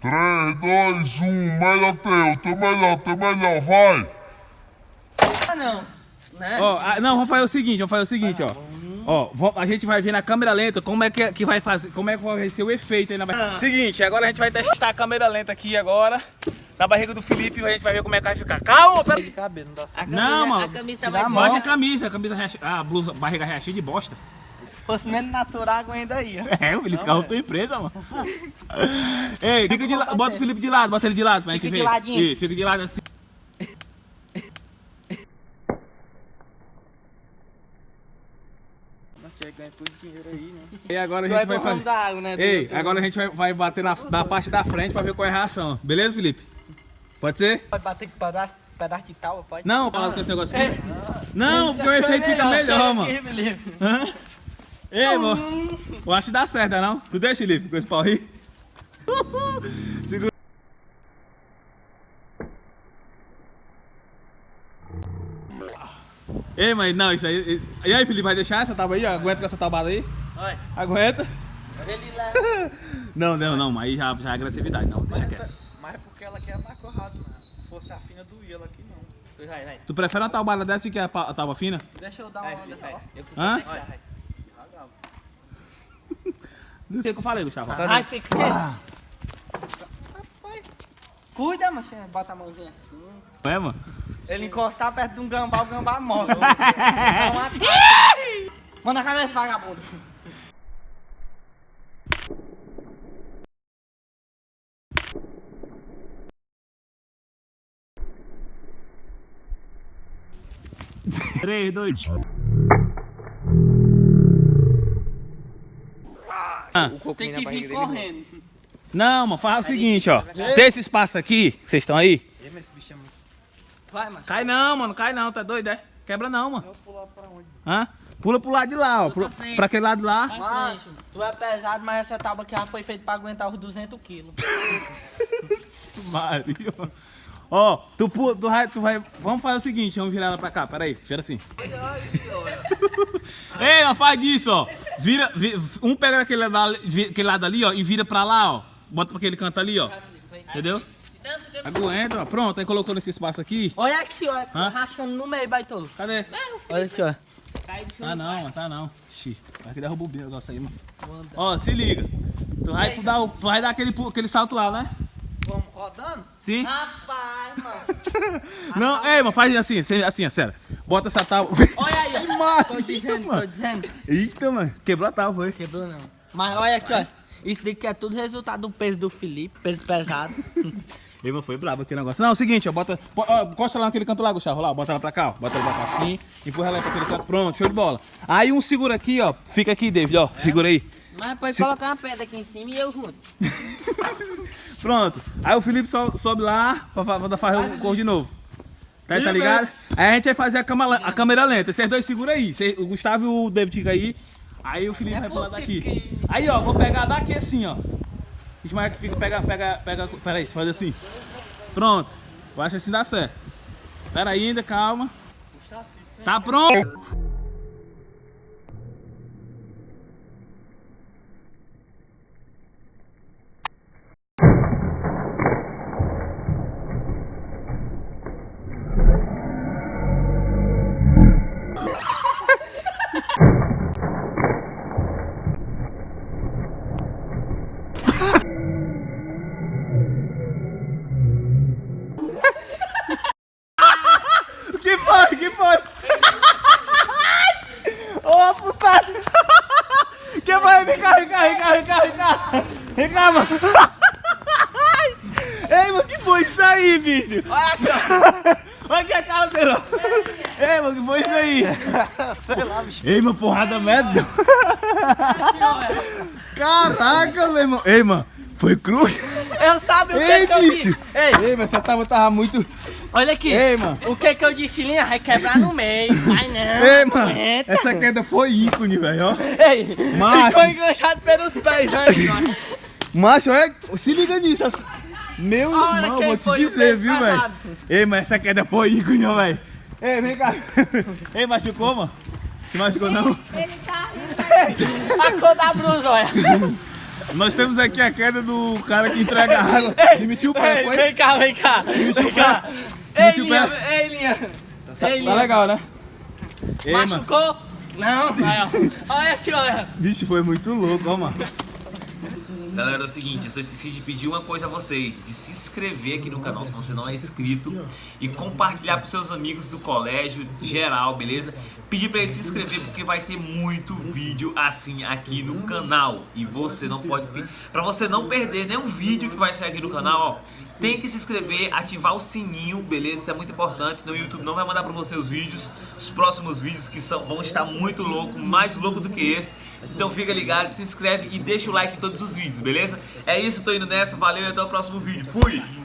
3, 2, 1, melhor teu, teu melhor, teu melhor, vai! Ah, não. Né? Ó, ah, não, vamos fazer o seguinte, vamos fazer o seguinte, ó. Ó, a gente vai ver na câmera lenta como é que, que vai fazer, como é que vai ser o efeito aí na barriga. Seguinte, agora a gente vai testar a câmera lenta aqui agora. Na barriga do Felipe, a gente vai ver como é que vai ficar. Calma, pera. Cabelo, não dá certo. A camisa, Não, mano. A camisa tá mais Mostra a camisa, a camisa, a blusa, barriga recheia cheia de bosta. Fosse menos natural, aguenta aí, ó. É, o Felipe carro tua empresa, mano. Ei, fica de lado, bota o Felipe de lado, bota ele de lado pra gente Fica ver. de ladinho. Fica de lado assim. Aí, né? E agora a gente vai vai ramo fazer... da água, né? Ei, doutor? agora a gente vai, vai bater na, na parte da frente pra ver qual é a reação. Beleza, Felipe? Pode ser? Pode bater com pedaço, pedaço de tal, pode? Não, fala com esse negócio aqui. Não, porque o efeito fica melhor, mano. Hã? Ei, mano. Eu acho que dá certo, não? Tu deixa, Felipe, com esse pau aí? Segura. Ei, mas não, isso aí. E aí, Felipe, vai deixar essa tábua aí? ó? Aguenta com essa tabuada aí? Olha, Aguenta? ele leva. Não, não, não, aí já, já é agressividade, não, deixa Mas, quieto. essa, mas é porque ela quer mais corrado, mano. Se fosse a fina, doía ela aqui não. Vai, vai. Tu prefere uma tabuada dessa que a, tábua fina? Deixa eu dar Vai, uma olhada, vai. ó. Eu fui Hã? só testar, vai. Não sei o que eu falei, Gustavo. Ai, fica. Rapaz. Cuida, mas bota a mãozinha assim. É, mano? Ele encostar perto de um gambá, o gambá morre. Ataque. Manda a cabeça, vagabundo. Três, dois. Tem que vir correndo. Não, mano, faz o seguinte, ó. Tem esse espaço aqui, vocês estão aí? Ih, mas esse bicho é muito... Vai, macho. Cai não, mano, cai não, tá doido, é? Quebra não, mano. Eu vou pular pra onde? Hã? Pula pro lado de lá, ó. Pro, pra pra aquele lado lá. Macho, tu é pesado, mas essa tábua aqui já foi feita pra aguentar os 200 quilos. Maria. Ó, tu, pu- tu, vai, tu vai. Vamos fazer o seguinte, vamos virar ela pra cá, peraí, vira assim. Ei, mas faz isso, ó. Vira, vi- um pega aquele lado, aquele lado ali, ó, e vira pra lá, ó. Bota pra aquele canto ali, ó. Entendeu? Aguenta, ó. Pronto, aí colocou nesse espaço aqui. Olha aqui, ó. Hã? Rachando no meio, baitolo. Cadê? Olha aqui, ó. Ah não, mano, tá não. Xi, vai que derruba o negócio aí, mano. Ó, se liga. Tu vai, tu vai dar aquele, aquele salto lá, né? Rodando? Sim? Rapaz, mano. Não, ei, mano, faz assim, assim, assim, ó, sério. Bota essa tábua. Olha aí. Maria, Tô dizendo, tô mano. dizendo. Eita, mano. Quebrou a tábua, foi. Quebrou não. Mas olha aqui, ó. Isso daqui é tudo resultado do peso do Felipe, peso pesado. Ei, mano, foi brabo aquele negócio. Não, é o seguinte, ó, bota. bo- Ó, encosta lá naquele canto lá, Gustavo, lá, bota ela pra cá, ó. Bota ela pra cá assim, empurra ela pra aquele canto. Pronto, show de bola. Aí um segura aqui, ó. Fica aqui, David, ó. Segura aí. Mas pode Se- colocar uma pedra aqui em cima e eu junto. Pronto. Aí o Felipe so- sobe lá pra, fa- pra fazer o cor de novo. Tá, tá ligado? Aí a gente vai fazer a, cama- a câmera lenta. Vocês dois segura aí. Cê- o Gustavo e o David fica aí. Aí o Felipe É vai pular daqui. que- Aí, ó, vou pegar daqui assim, ó. Ismael que fica, pega, pega, pega. Pera aí, faz assim. Pronto. Eu acho que assim dá certo. Pera aí ainda, calma. Tá pronto. Putada! Que foi? Vem cá, vem cá, vem cá, vem cá, vem cá! Vem cá, mano! Ei, mano, que foi isso aí, bicho? Olha aqui, Olha aqui a cara dele! Ei, mano, que foi isso aí? Sei lá, bicho. Ei, mano, porrada merda! Caraca, meu irmão! Ei, mano, foi cru? Eu sabe o que Ei, que eu bicho! disse? Ei, Ei, mas você tava, tava muito... olha aqui. Ei, mano! O que que eu disse, Linha? Vai quebrar no meio. Vai não. Ei, mano! aguenta. Essa queda foi ícone, velho, ó! Ei, Macho. ficou enganchado pelos pés, né? Macho, olha, se liga nisso. assim. Meu Olha irmão, vou te dizer, viu, velho? Ei, mas essa queda foi ícone, velho. Ei, vem cá. Ei, machucou, mano? Te machucou, não? Ele tá rindo. A cor da blusa, olha. Nós temos aqui a queda do cara que entrega água. Demitiu o pé, foi? vem cá, vem cá. Demitiu o Vem cá. pé. Ei, Linha, pé. ei, Linha. Tá, Ei, tá Linha. legal, né? Ei, mano. Machucou? Não, aí, ó. Olha aqui, olha. Vixe, foi muito louco, ó, mano. Galera, é o seguinte, eu só esqueci de pedir uma coisa a vocês, de se inscrever aqui no canal se você não é inscrito e compartilhar para seus amigos do colégio geral, beleza? Pedir para eles se inscrever porque vai ter muito vídeo assim aqui no canal e você não pode para você não perder nenhum vídeo que vai sair aqui no canal, ó, tem que se inscrever, ativar o sininho, beleza? Isso é muito importante, senão o YouTube não vai mandar para você os vídeos, os próximos vídeos que são, vão estar muito louco, mais louco do que esse. Então fica ligado, se inscreve e deixa o like em todos os vídeos, beleza? É isso, tô indo nessa, valeu e até o próximo vídeo. Fui!